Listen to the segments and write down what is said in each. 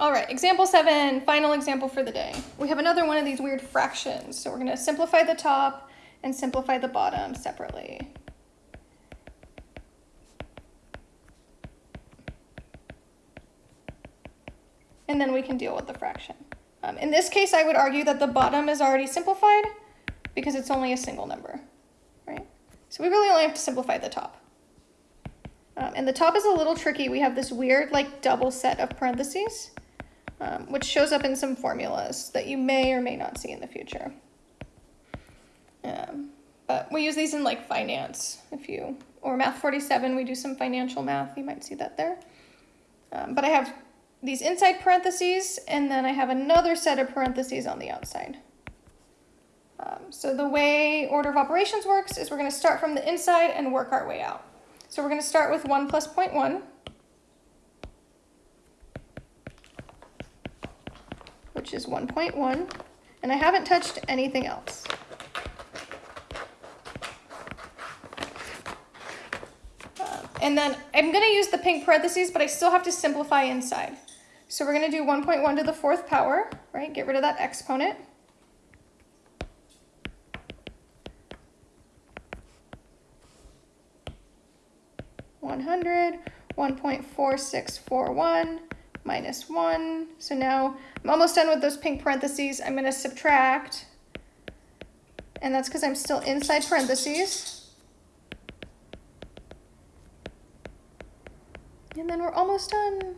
All right, example seven, final example for the day. We have another one of these weird fractions. So we're gonna simplify the top and simplify the bottom separately. And then we can deal with the fraction. Um, in this case, I would argue that the bottom is already simplified because it's only a single number, right? So we really only have to simplify the top. Um, and the top is a little tricky. We have this weird like double set of parentheses um, which shows up in some formulas that you may or may not see in the future. Um, but we use these in like finance, if you, or math 47, we do some financial math, you might see that there. Um, but I have these inside parentheses, and then I have another set of parentheses on the outside. Um, so the way order of operations works is we're going to start from the inside and work our way out. So we're going to start with 1 plus 0.1. which is 1.1, and I haven't touched anything else. Uh, and then I'm going to use the pink parentheses, but I still have to simplify inside. So we're going to do 1.1 to the fourth power, right? Get rid of that exponent. One hundred, one point four six four one, minus 1. So now I'm almost done with those pink parentheses. I'm going to subtract, and that's because I'm still inside parentheses. And then we're almost done.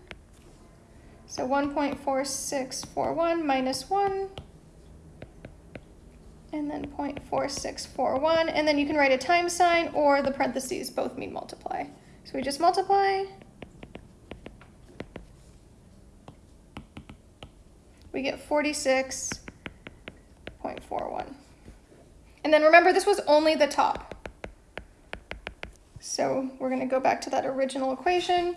So 1.4641 minus 1, and then 0.4641, and then you can write a time sign or the parentheses both mean multiply. So we just multiply, we get 46.41. And then remember, this was only the top. So we're going to go back to that original equation.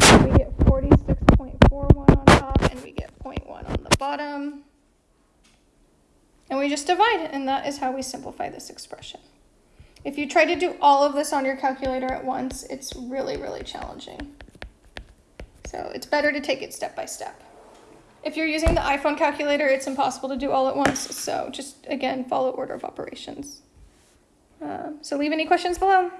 We get 46.41 on top, and we get 0.1 on the bottom. And we just divide, and that is how we simplify this expression. If you try to do all of this on your calculator at once, it's really, really challenging. So it's better to take it step by step. If you're using the iPhone calculator, it's impossible to do all at once. So just, again, follow order of operations. Uh, so leave any questions below.